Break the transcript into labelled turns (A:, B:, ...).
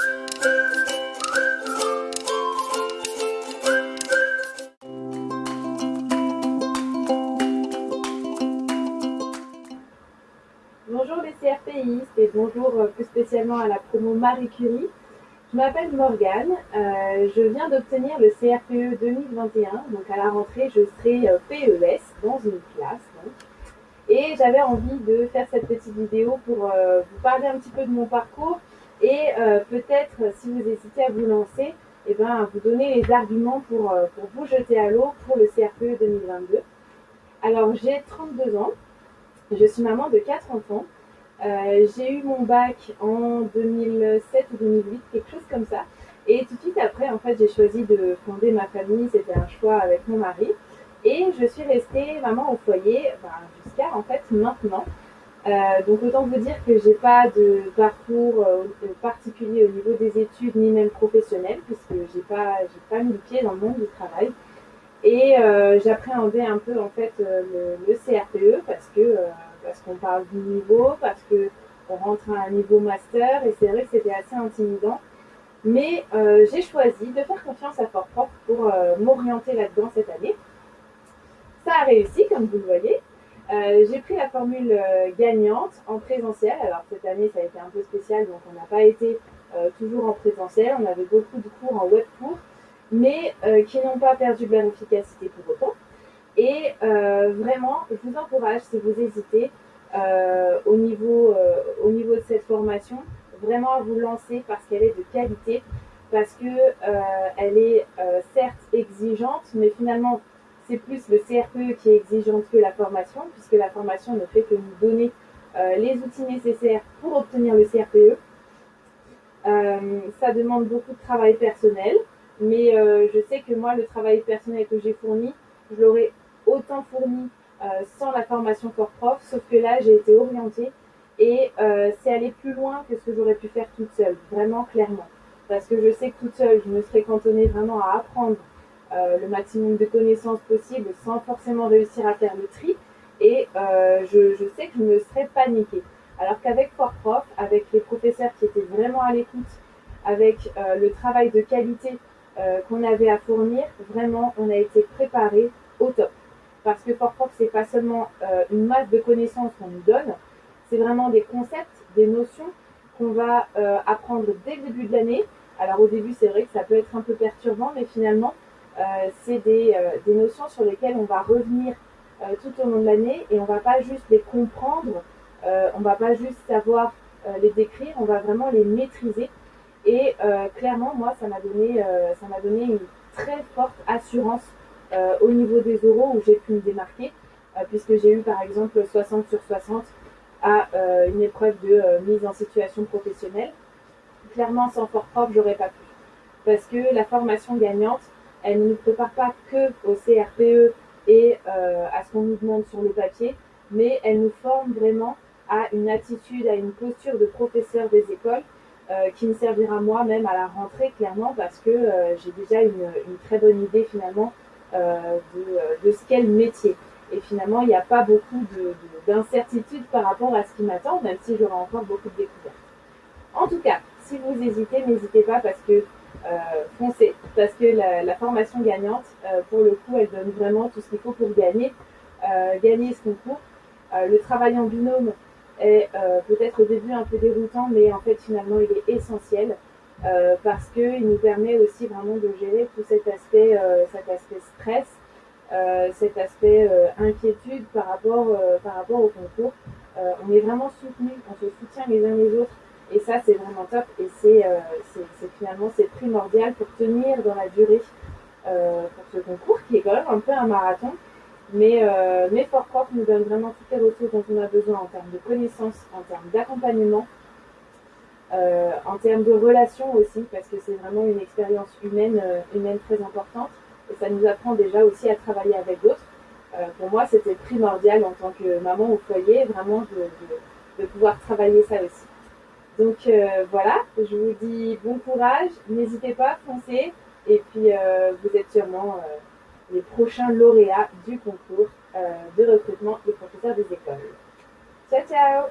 A: Bonjour les CRPistes et bonjour euh, plus spécialement à la promo Marie Curie. Je m'appelle Morgane, euh, je viens d'obtenir le CRPE 2021, donc à la rentrée je serai euh, PES dans une classe. Et j'avais envie de faire cette petite vidéo pour vous parler un petit peu de mon parcours et peut-être si vous hésitez à vous lancer, eh ben, vous donner les arguments pour, pour vous jeter à l'eau pour le CRPE 2022. Alors j'ai 32 ans, je suis maman de quatre enfants. Euh, j'ai eu mon bac en 2007 ou 2008, quelque chose comme ça. Et tout de suite après, en fait, j'ai choisi de fonder ma famille. C'était un choix avec mon mari. Et je suis restée maman au foyer ben, jusqu'à en fait maintenant. Euh, donc autant vous dire que j'ai pas de parcours euh, particulier au niveau des études ni même professionnel puisque j'ai pas j'ai pas mis le pied dans le monde du travail. Et euh, j'appréhendais un peu en fait euh, le, CRPE parce que euh, parce qu'on parle du niveau, parce que on rentre à un niveau master et c'est vrai que c'était assez intimidant. Mais j'ai choisi de faire confiance à Fort Propre pour m'orienter là-dedans cette année. Ça a réussi, comme vous le voyez. J'ai pris la formule gagnante en présentiel. Alors cette année, ça a été un peu spécial, donc on n'a pas été toujours en présentiel. On avait beaucoup de cours en web cours mais euh, qui n'ont pas perdu de leur efficacité pour autant. Et euh, vraiment, je vous encourage, si vous hésitez, euh, au, niveau, au niveau de cette formation, vraiment à vous lancer parce qu'elle est de qualité, parce que elle est certes exigeante, mais finalement c'est plus le CRPE qui est exigeante que la formation, puisque la formation ne fait que nous donner les outils nécessaires pour obtenir le CRPE. ça demande beaucoup de travail personnel, mais euh, je sais que moi, le travail personnel que j'ai fourni, je l'aurais autant fourni euh, sans la formation corps prof, sauf que là, j'ai été orientée et euh, c'est aller plus loin que ce que j'aurais pu faire toute seule, vraiment clairement. Parce que je sais que toute seule, je me serais cantonnée vraiment à apprendre le maximum de connaissances possibles sans forcément réussir à faire le tri. Et je, je, sais que je me serais paniquée. Alors qu'avec Fort Prof, avec les professeurs qui étaient vraiment à l'écoute, avec le travail de qualité euh, qu'on avait à fournir, vraiment, on a été préparé au top. Parce que Fort Prof, c'est pas seulement euh, une masse de connaissances qu'on nous donne, c'est vraiment des concepts, des notions qu'on va euh, apprendre dès le début de l'année. Alors au début, c'est vrai que ça peut être un peu perturbant, mais finalement, c'est des, des, notions sur lesquelles on va revenir tout au long de l'année et on va pas juste les comprendre, on va pas juste savoir les décrire, on va vraiment les maîtriser et euh, clairement, moi, ça m'a donné, euh, donné une très forte assurance euh, au niveau des oraux où j'ai pu me démarquer, puisque j'ai eu par exemple 60 sur 60 à une épreuve de mise en situation professionnelle. Clairement, sans fort propre, j'aurais pas pu. Parce que la formation gagnante, elle ne nous prépare pas que au CRPE et à ce qu'on nous demande sur le papier, mais elle nous forme vraiment à une attitude, à une posture de professeur des écoles euh, qui me servira moi même à la rentrée clairement parce que euh, j'ai déjà une, très bonne idée finalement euh, de, de, ce qu'est le métier. Et finalement, il n'y a pas beaucoup d'incertitude par rapport à ce qui m'attend, même si j'aurai encore beaucoup de découvertes. En tout cas, si vous hésitez, n'hésitez pas parce que foncez, parce que la, formation gagnante, pour le coup, elle donne vraiment tout ce qu'il faut pour gagner, gagner ce concours. le travail en binôme, est euh, peut-être au début un peu déroutant, mais en fait finalement il est essentiel euh, parce qu'il nous permet aussi vraiment de gérer tout cet aspect, euh, cet aspect stress, cet aspect inquiétude par rapport, par rapport au concours. on est vraiment soutenus, on se soutient les uns les autres et ça c'est vraiment top et c'est finalement c'est primordial pour tenir dans la durée pour ce concours qui est quand même un peu un marathon mais, euh, mais Fort Prof nous donne vraiment toutes les ressources dont on a besoin en termes de connaissances, en termes d'accompagnement, euh, en termes de relations aussi, parce que c'est vraiment une expérience humaine, euh, humaine très importante. Et ça nous apprend déjà aussi à travailler avec d'autres. Euh, pour moi, c'était primordial en tant que maman au foyer, vraiment de pouvoir travailler ça aussi. Donc euh, voilà, je vous dis bon courage, n'hésitez pas, foncez, et puis vous êtes sûrement les prochains lauréats du concours euh, de recrutement des professeurs des écoles. Ciao, ciao